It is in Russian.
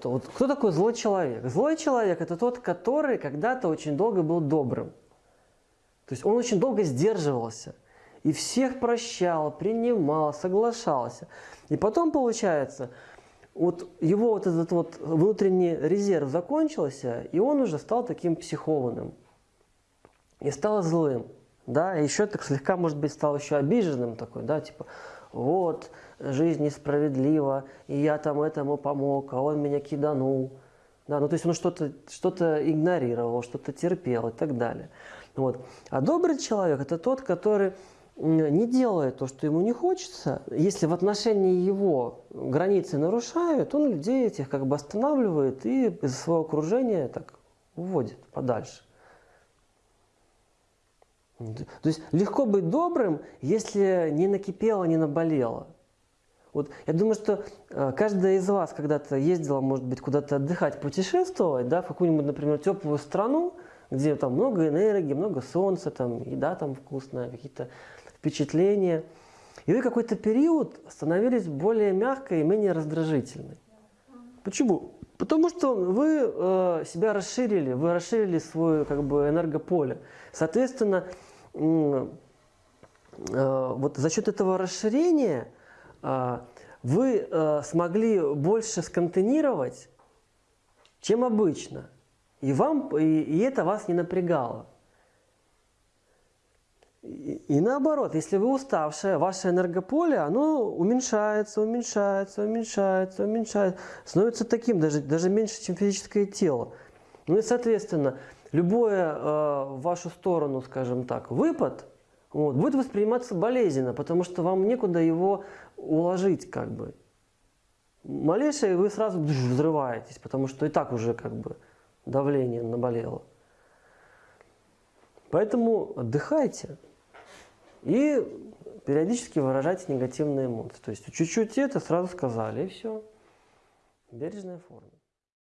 что вот кто такой злой человек? Злой человек это тот, который когда-то очень долго был добрым. То есть он очень долго сдерживался. И всех прощал, принимал, соглашался. И потом получается, вот его вот этот вот внутренний резерв закончился, и он уже стал таким психованным. И стал злым. Да, еще так слегка, может быть, стал еще обиженным такой, да, типа, вот, жизнь несправедлива, и я там этому помог, а он меня киданул. Да, ну то есть он что-то что, -то, игнорировал, что-то терпел и так далее. Вот. А добрый человек – это тот, который не делает то, что ему не хочется, если в отношении его границы нарушают, он людей этих как бы останавливает и из своего окружения так уводит подальше. То есть легко быть добрым, если не накипело, не наболело. Вот я думаю, что э, каждая из вас когда-то ездила, может быть, куда-то отдыхать, путешествовать, да, в какую-нибудь, например, теплую страну, где там много энергии, много солнца, там еда там вкусная, какие-то впечатления. И вы какой-то период становились более мягкой и менее раздражительной. Почему? Потому что вы э, себя расширили, вы расширили свое как бы, энергополе. Соответственно, вот за счет этого расширения э, вы э, смогли больше сконтейнировать, чем обычно. И, вам, и, это вас не напрягало. И наоборот, если вы уставшая, ваше энергополе, оно уменьшается, уменьшается, уменьшается, уменьшается, становится таким, даже, даже меньше, чем физическое тело. Ну и, соответственно, любое э, в вашу сторону, скажем так, выпад вот, будет восприниматься болезненно, потому что вам некуда его уложить, как бы. Малейшее вы сразу взрываетесь, потому что и так уже как бы давление наболело. Поэтому отдыхайте. И периодически выражайте негативные эмоции. То есть чуть-чуть это сразу сказали, и все. Бережная форма.